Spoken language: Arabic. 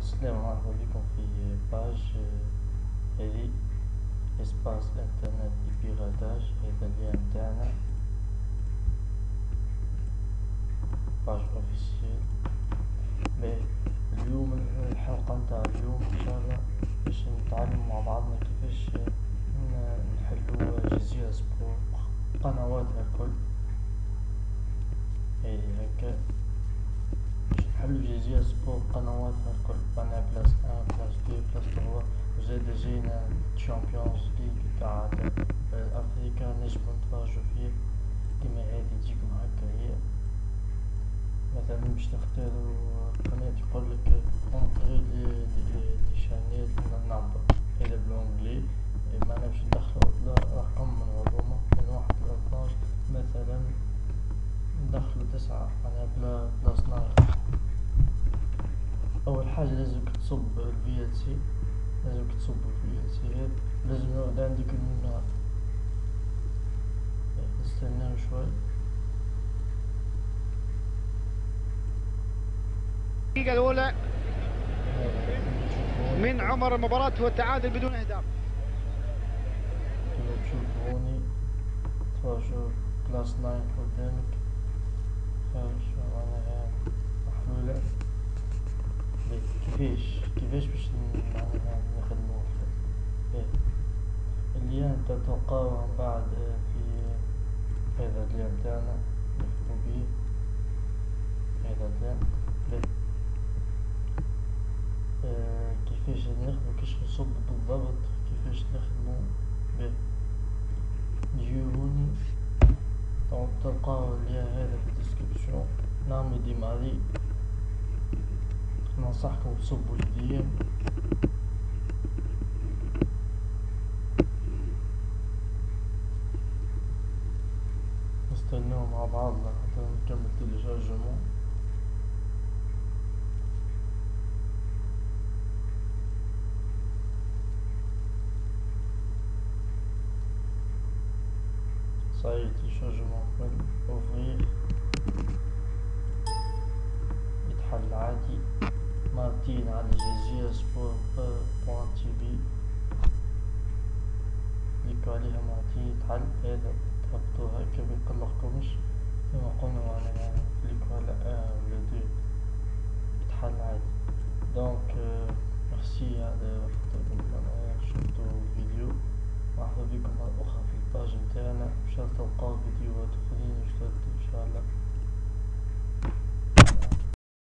السلام مرحبا بكم في page هذه espace internet piratage هذا اللي متاعنا page officielle اليوم الحلقة نتاع اليوم إن شاء الله باش نتعلم مع بعضنا كيفاش نحلو جزيرة سبور قنواتها الكل هذه هكا. حلو جزيرة سبور قنواتها الكل أنا plus un plus deux plus trois وزاد جينا Champions League تاع افريكا نجمو نتفرجو فيه كيما هادي تجيكم هكا هي مثلا باش نختارو قناة يقولك entrer le le channel number هذا ب l'anglais معناها باش ندخلو رقم من هذوما من واحد لاثناش مثلا ندخلو تسعة أنا بلا بلا صناعي أول حاجة لازم تصب ال VLC لازم تصب ال VLC لازم يقعد عندك النار. نستناو شوي. الدقيقة الأولى. من عمر المباراة هو التعادل بدون أهداف. تشوفوا هوني. كلاس ناين قدامك شو معناها؟ محلولة كيفاش كيفاش باش نخدمو اللي أنت من بعد في هذا اللي تاعنا نكتبو بيه. هذا اللي آه كيفاش نخدمو كيفاش نصب بالضبط كيفاش نخدمو به نجيو هوني donc تلقاو هذا في ال description نعمل démarrer ننصحكم تصبوا الهدية نستناو مع بعضنا حتى نكمل téléchargement صاير تيليشارجمون اوفرير يتحل عادي مارتين على الجزيرة سبور بوان عليها مارتين يتحل هذا تهبطو هكا ميقلقكمش كيما قلنا معناها كليكو على ان ولا دو يتحل عادي دونك ميرسي على خاطركم شفتو الفيديو مرحبا بكم مرة أخرى في الباج نتاعنا إن شاء الله تلقاو فيديوهات أخرين إن شاء الله